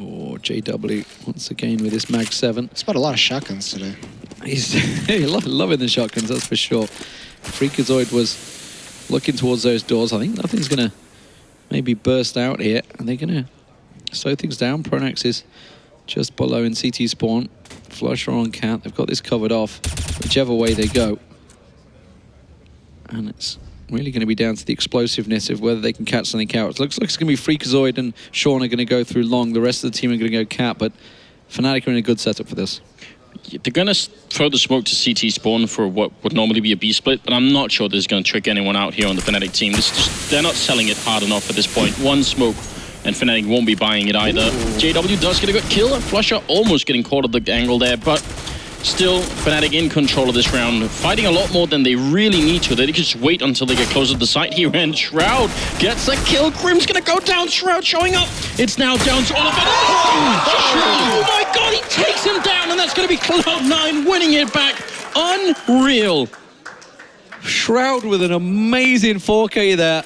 Oh, JW once again with this Mag 7. Spot a lot of shotguns today. He's lo- loving the shotguns, that's for sure. Freakazoid was looking towards those doors. I think nothing's going to maybe burst out here. Are they going to slow things down? Pronax is just below in CT spawn. flusha on Cat. They've got this covered off, whichever way they go. And it's really going to be down to the explosiveness of whether they can catch something out. It looks like it's going to be Freakazoid and Sean are going to go through long. The rest of the team are going to go Cat, but Fnatic are in a good setup for this. They're going to throw the smoke to CT spawn for what would normally be a B split, but I'm not sure this is going to trick anyone out here on the Fnatic team. Just, they're not selling it hard enough at this point. One smoke and Fnatic won't be buying it either. Ooh. JW does get a good kill, and flusha almost getting caught at the angle there, but Still, Fnatic in control of this round, fighting a lot more than they really need to. They just wait until they get closer to the site here, and Shroud gets a kill. KRiMZ gonna go down, Shroud showing up. It's now down to Oliver. Oh, oh, oh my god, he takes him down, and that's gonna be Cloud9 winning it back. Unreal. Shroud with an amazing 4K there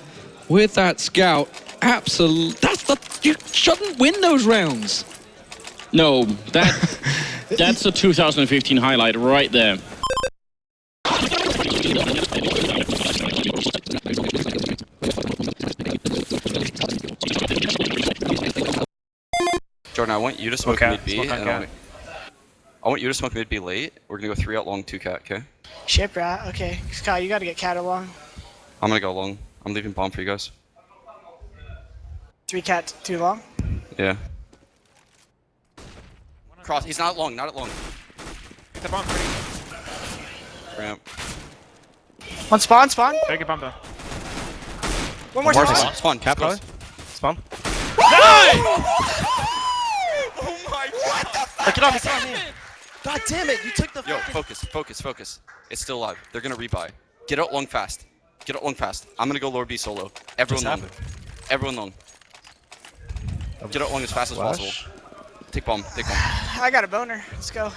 with that scout. Absolute. That's the. You shouldn't win those rounds. No, that that's a 2015 highlight right there. Jordan, I want you to smoke okay. mid B. Smoke and I want, I want you to smoke mid B late. We're gonna go three out long, two cat, okay? Ship rat, okay. Kyle, you gotta get cat along. I'm gonna go long. I'm leaving bomb for you guys. Three cat, too long? Yeah. Cross. He's not long. Not at long. Get the bomb free. Ramp. One spawn. Spawn. Take a bomb though. One more, spawn. Spawn. spawn. Cap close. Spawn. Nice! oh my god! Get off. Get off. God damn it! You took the. Yo, focus, focus, focus. It's still alive. They're gonna rebuy. Get out long fast. Get out long fast. I'm gonna go lower B solo. Everyone long. Everyone long. Get out long as fast Flash. as possible. Take bomb. Take bomb. I got a boner. Let's go.